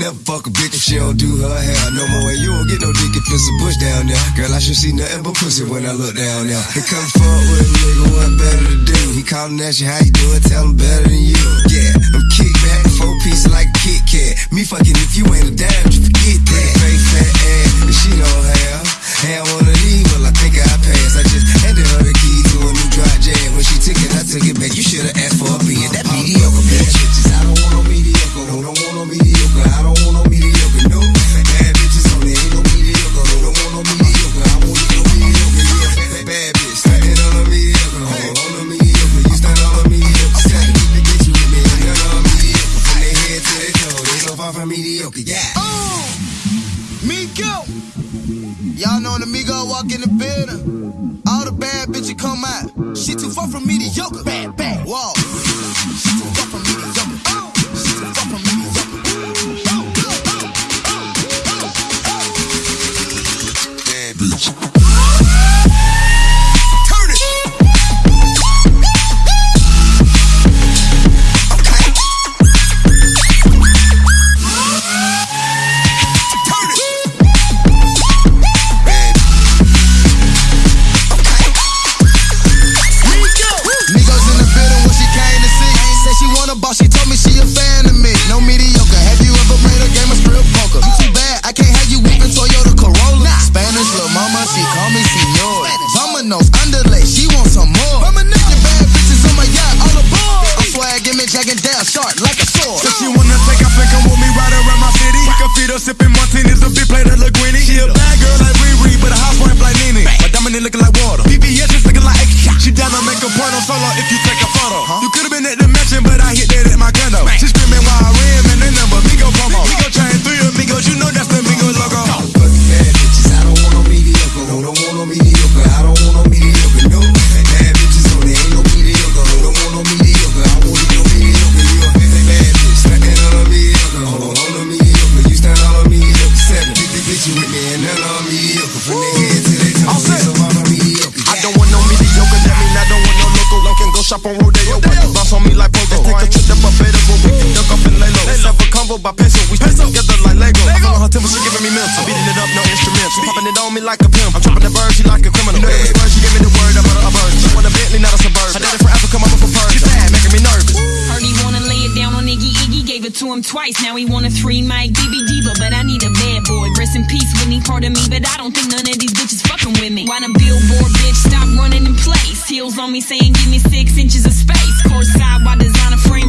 never fuck a bitch if she don't do her hair no more. And you don't get no dick if it's a bush down there. Girl, I should see nothing but pussy when I look down there. He come fuck with a nigga, what better to do? He callin' at you, how you doing? Tell him better than you. Yeah, I'm kick back, four pieces like Kit Kat. Me fucking if you ain't a damn, just forget that. Fake fat ass, and she don't have. Have one of these, well, I think I passed. I just handed her the key to a new dry jam. When she took it, I took it back. You should've asked for a being that mediocre bitch. Y'all know when the Migo walk in the building, all the bad bitches come out. She too far from mediocre. Bad, bad. Whoa. Underlay, she want some more. Your bad bitches on my yacht, all aboard. I'm swag, give me jagging down, sharp like a sword. If she wanna take off and come with me right around my city, we can sipping martinis, a big plate of linguine. She a bad girl like Riri, but a housewife like Nene. My dominant looking like water. VVS is looking like extra. She down to make a porno solo if you take a on Rodeo, you bounce on me like Pogo. Let's take a trip to Barbados where we can duck off and lay low. Let's have a combo by peso, we stick together like Lego. I'm on her temple, she giving me mental. Beating it up, no instruments. She popping it on me like a pimp. I'm dropping the bird, she like a criminal. You know every word, she gave me the word, I'm a bird. She want a Bentley, not a suburban. Her daddy from Africa, him twice, now he want a three mic BB diva, but I need a bad boy. Rest in peace, Whitney, part of me, but I don't think none of these bitches fucking with me. Why the billboard bitch stop running in place? Heels on me saying give me six inches of space. Course side, why designer frame?